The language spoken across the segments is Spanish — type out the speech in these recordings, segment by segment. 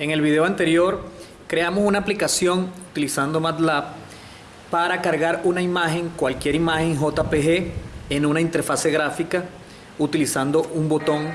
En el video anterior creamos una aplicación utilizando MATLAB para cargar una imagen, cualquier imagen JPG en una interfase gráfica utilizando un botón.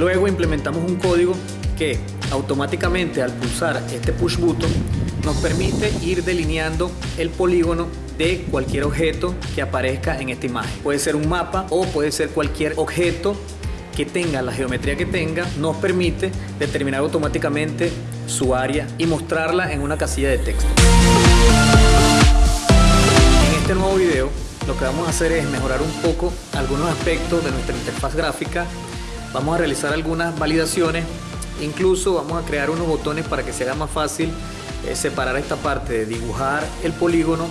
Luego implementamos un código que automáticamente al pulsar este push button nos permite ir delineando el polígono de cualquier objeto que aparezca en esta imagen. Puede ser un mapa o puede ser cualquier objeto que tenga la geometría que tenga, nos permite determinar automáticamente su área y mostrarla en una casilla de texto. En este nuevo video lo que vamos a hacer es mejorar un poco algunos aspectos de nuestra interfaz gráfica. Vamos a realizar algunas validaciones, incluso vamos a crear unos botones para que se haga más fácil eh, separar esta parte de dibujar el polígono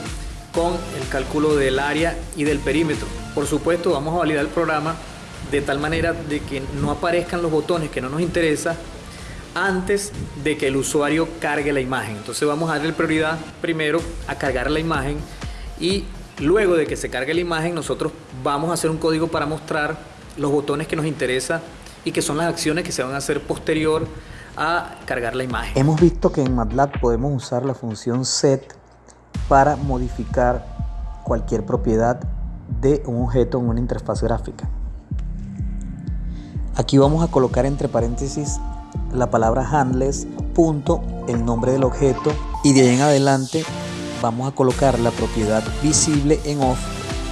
con el cálculo del área y del perímetro. Por supuesto vamos a validar el programa de tal manera de que no aparezcan los botones que no nos interesa antes de que el usuario cargue la imagen. Entonces vamos a darle prioridad primero a cargar la imagen y luego de que se cargue la imagen nosotros vamos a hacer un código para mostrar los botones que nos interesa y que son las acciones que se van a hacer posterior a cargar la imagen. Hemos visto que en MATLAB podemos usar la función set para modificar cualquier propiedad de un objeto en una interfaz gráfica. Aquí vamos a colocar entre paréntesis la palabra handless, punto, el nombre del objeto y de ahí en adelante vamos a colocar la propiedad visible en off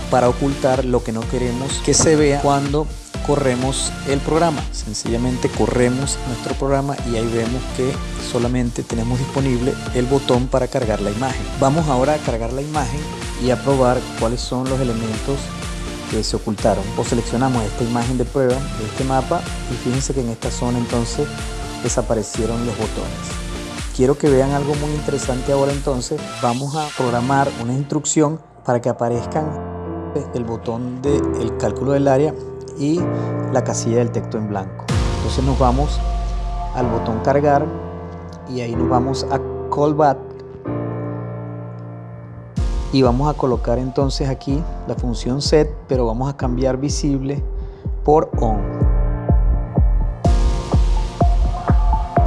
para ocultar lo que no queremos que se vea cuando corremos el programa. Sencillamente corremos nuestro programa y ahí vemos que solamente tenemos disponible el botón para cargar la imagen. Vamos ahora a cargar la imagen y a probar cuáles son los elementos que se ocultaron. O seleccionamos esta imagen de prueba de este mapa y fíjense que en esta zona entonces desaparecieron los botones. Quiero que vean algo muy interesante ahora entonces. Vamos a programar una instrucción para que aparezcan el botón del cálculo del área y la casilla del texto en blanco. Entonces nos vamos al botón cargar y ahí nos vamos a callback. Y vamos a colocar entonces aquí la función set pero vamos a cambiar visible por on.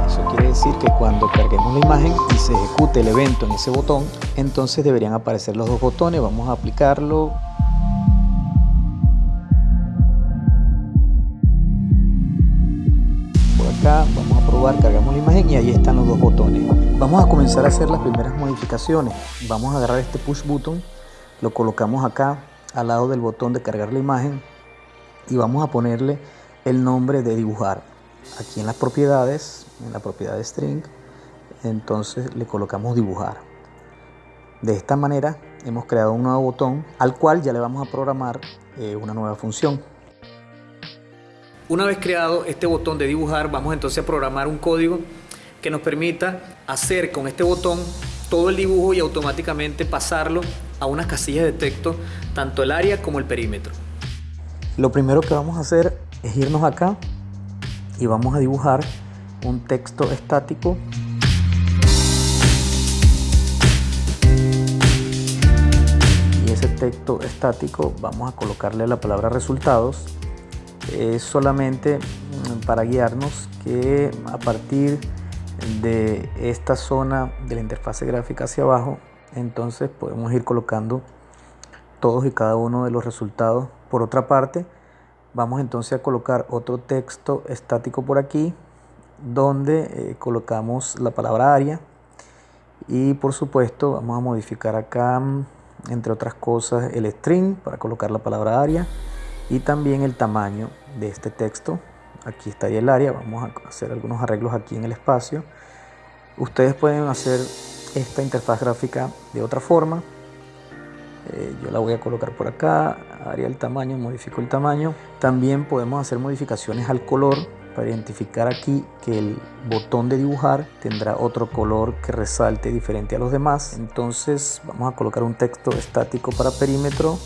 Eso quiere decir que cuando carguemos la imagen y se ejecute el evento en ese botón entonces deberían aparecer los dos botones. Vamos a aplicarlo vamos a probar, cargamos la imagen y ahí están los dos botones. Vamos a comenzar a hacer las primeras modificaciones. Vamos a agarrar este push button, lo colocamos acá al lado del botón de cargar la imagen y vamos a ponerle el nombre de dibujar. Aquí en las propiedades, en la propiedad de string, entonces le colocamos dibujar. De esta manera hemos creado un nuevo botón al cual ya le vamos a programar eh, una nueva función. Una vez creado este botón de dibujar, vamos entonces a programar un código que nos permita hacer con este botón todo el dibujo y automáticamente pasarlo a unas casillas de texto, tanto el área como el perímetro. Lo primero que vamos a hacer es irnos acá y vamos a dibujar un texto estático y ese texto estático vamos a colocarle la palabra resultados es solamente mm, para guiarnos que a partir de esta zona de la interfase gráfica hacia abajo entonces podemos ir colocando todos y cada uno de los resultados. Por otra parte vamos entonces a colocar otro texto estático por aquí donde eh, colocamos la palabra área. Y por supuesto vamos a modificar acá mm, entre otras cosas el string para colocar la palabra área y también el tamaño de este texto. Aquí estaría el área, vamos a hacer algunos arreglos aquí en el espacio. Ustedes pueden hacer esta interfaz gráfica de otra forma. Eh, yo la voy a colocar por acá, haría el tamaño, modifico el tamaño. También podemos hacer modificaciones al color para identificar aquí que el botón de dibujar tendrá otro color que resalte diferente a los demás. Entonces vamos a colocar un texto estático para perímetro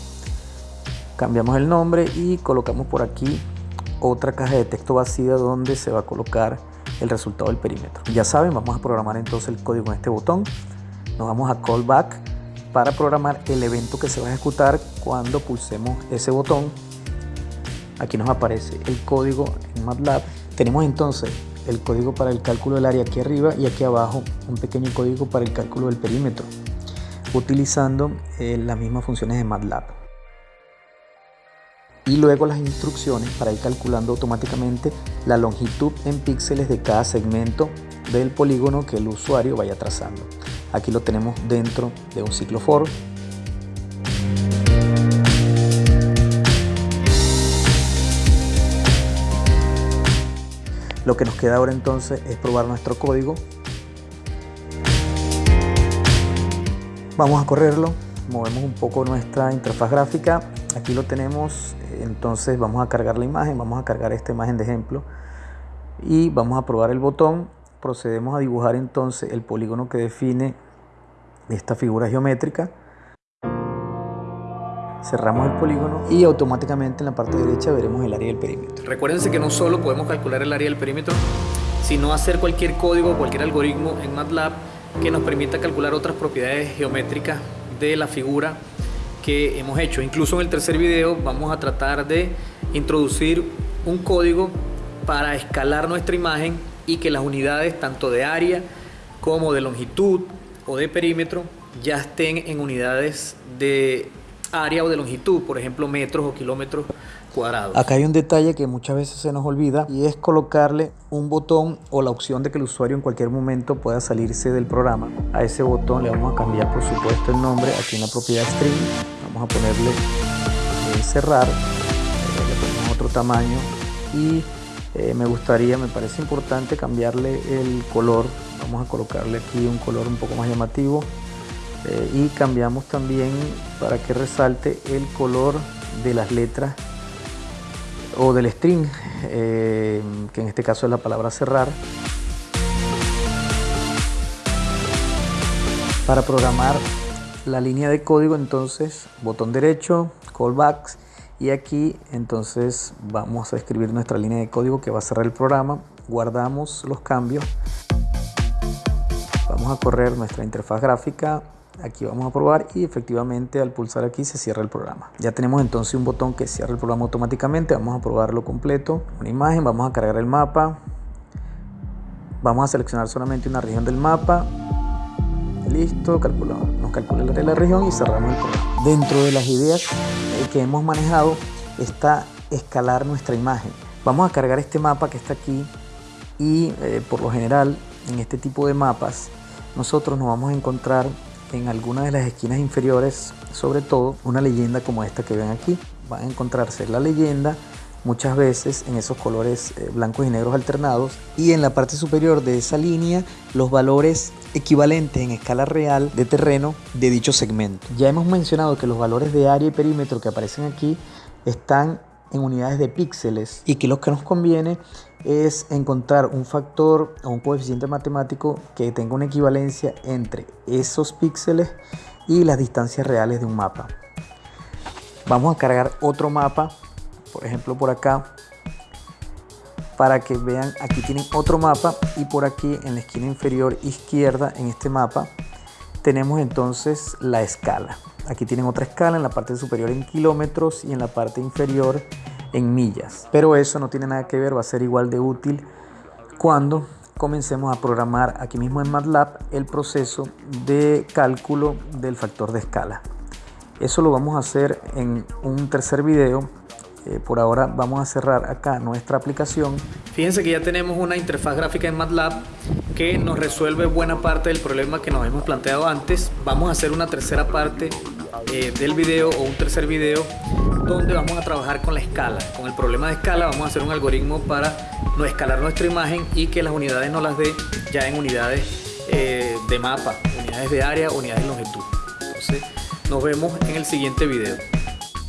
cambiamos el nombre y colocamos por aquí otra caja de texto vacía donde se va a colocar el resultado del perímetro. Ya saben, vamos a programar entonces el código en este botón. Nos vamos a callback para programar el evento que se va a ejecutar cuando pulsemos ese botón. Aquí nos aparece el código en MATLAB. Tenemos entonces el código para el cálculo del área aquí arriba y aquí abajo un pequeño código para el cálculo del perímetro utilizando eh, las mismas funciones de MATLAB y luego las instrucciones para ir calculando automáticamente la longitud en píxeles de cada segmento del polígono que el usuario vaya trazando. Aquí lo tenemos dentro de un ciclo for. Lo que nos queda ahora entonces es probar nuestro código. Vamos a correrlo, movemos un poco nuestra interfaz gráfica. Aquí lo tenemos, entonces vamos a cargar la imagen, vamos a cargar esta imagen de ejemplo y vamos a probar el botón procedemos a dibujar entonces el polígono que define esta figura geométrica. Cerramos el polígono y automáticamente en la parte derecha veremos el área del perímetro. Recuérdense que no solo podemos calcular el área del perímetro, sino hacer cualquier código, cualquier algoritmo en MATLAB que nos permita calcular otras propiedades geométricas de la figura que hemos hecho. Incluso en el tercer video vamos a tratar de introducir un código para escalar nuestra imagen y que las unidades tanto de área como de longitud o de perímetro ya estén en unidades de área o de longitud, por ejemplo metros o kilómetros cuadrados. Acá hay un detalle que muchas veces se nos olvida y es colocarle un botón o la opción de que el usuario en cualquier momento pueda salirse del programa. A ese botón le vamos a cambiar por supuesto el nombre aquí en la propiedad string. Vamos a ponerle eh, cerrar, eh, le ponemos otro tamaño y eh, me gustaría, me parece importante cambiarle el color. Vamos a colocarle aquí un color un poco más llamativo. Y cambiamos también para que resalte el color de las letras o del string, que en este caso es la palabra cerrar. Para programar la línea de código, entonces, botón derecho, callbacks, y aquí entonces vamos a escribir nuestra línea de código que va a cerrar el programa. Guardamos los cambios. Vamos a correr nuestra interfaz gráfica. Aquí vamos a probar y efectivamente al pulsar aquí se cierra el programa. Ya tenemos entonces un botón que cierra el programa automáticamente. Vamos a probarlo completo. Una imagen vamos a cargar el mapa. Vamos a seleccionar solamente una región del mapa listo calculamos nos calcula la región y cerramos el programa dentro de las ideas que hemos manejado está escalar nuestra imagen. Vamos a cargar este mapa que está aquí y eh, por lo general en este tipo de mapas nosotros nos vamos a encontrar en alguna de las esquinas inferiores sobre todo una leyenda como esta que ven aquí. Van a encontrarse la leyenda muchas veces en esos colores eh, blancos y negros alternados y en la parte superior de esa línea los valores equivalentes en escala real de terreno de dicho segmento. Ya hemos mencionado que los valores de área y perímetro que aparecen aquí están en unidades de píxeles y que lo que nos conviene es encontrar un factor o un coeficiente matemático que tenga una equivalencia entre esos píxeles y las distancias reales de un mapa. Vamos a cargar otro mapa por ejemplo por acá para que vean aquí tienen otro mapa y por aquí en la esquina inferior izquierda en este mapa tenemos entonces la escala. Aquí tienen otra escala en la parte superior en kilómetros y en la parte inferior en millas. Pero eso no tiene nada que ver va a ser igual de útil cuando comencemos a programar aquí mismo en MATLAB el proceso de cálculo del factor de escala. Eso lo vamos a hacer en un tercer video eh, por ahora vamos a cerrar acá nuestra aplicación. Fíjense que ya tenemos una interfaz gráfica en MATLAB que nos resuelve buena parte del problema que nos hemos planteado antes. Vamos a hacer una tercera parte eh, del video o un tercer video donde vamos a trabajar con la escala. Con el problema de escala vamos a hacer un algoritmo para no escalar nuestra imagen y que las unidades no las dé ya en unidades eh, de mapa, unidades de área, unidades de longitud. Entonces nos vemos en el siguiente video.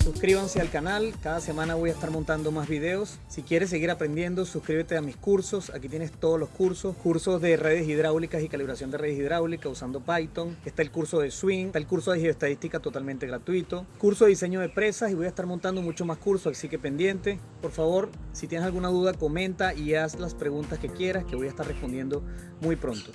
Suscríbanse al canal, cada semana voy a estar montando más videos. Si quieres seguir aprendiendo, suscríbete a mis cursos. Aquí tienes todos los cursos. Cursos de redes hidráulicas y calibración de redes hidráulicas usando Python. Está el curso de Swing, está el curso de geoestadística totalmente gratuito. Curso de diseño de presas y voy a estar montando mucho más cursos, así que pendiente. Por favor, si tienes alguna duda, comenta y haz las preguntas que quieras que voy a estar respondiendo muy pronto.